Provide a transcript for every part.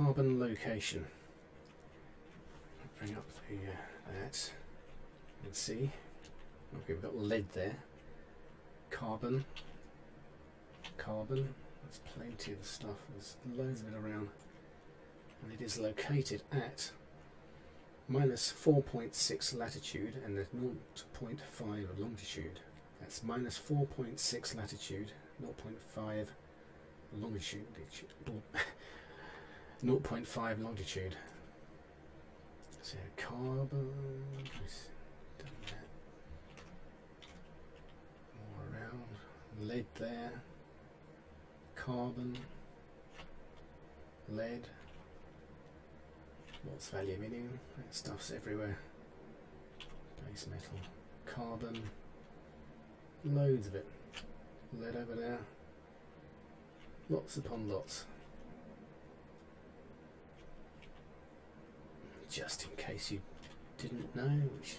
carbon location. Bring up the uh, that. You can see. Okay, we've got lead there. Carbon. Carbon. There's plenty of stuff. There's loads of it around. And it is located at minus 4.6 latitude and the 0.5 longitude. That's minus 4.6 latitude, 0.5 longitude, 0.5 longitude. So carbon. More around, lead there, carbon, lead, lots of aluminium, that stuff's everywhere. Base metal, carbon, loads of it. Lead over there, lots upon lots. Just in case you didn't know, which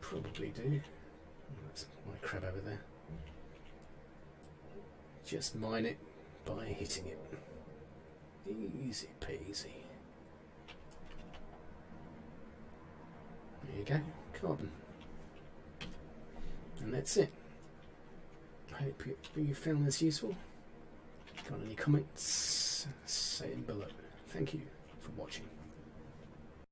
probably do. That's my crab over there. Just mine it by hitting it. Easy peasy. There you go, carbon. And that's it. I hope you, you found this useful. Got any comments? Say them below. Thank you for watching.